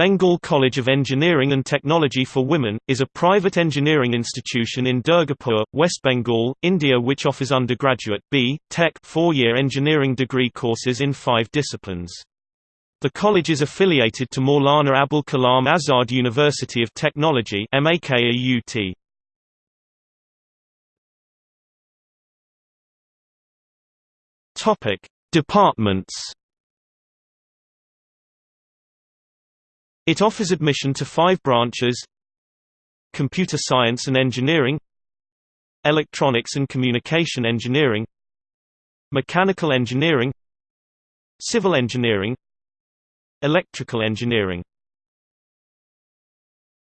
Bengal College of Engineering and Technology for Women, is a private engineering institution in Durgapur, West Bengal, India which offers undergraduate B. Tech four-year engineering degree courses in five disciplines. The college is affiliated to Maulana Abul Kalam Azad University of Technology MAKAUT. Topic: Departments It offers admission to five branches Computer Science and Engineering Electronics and Communication Engineering Mechanical Engineering Civil Engineering Electrical Engineering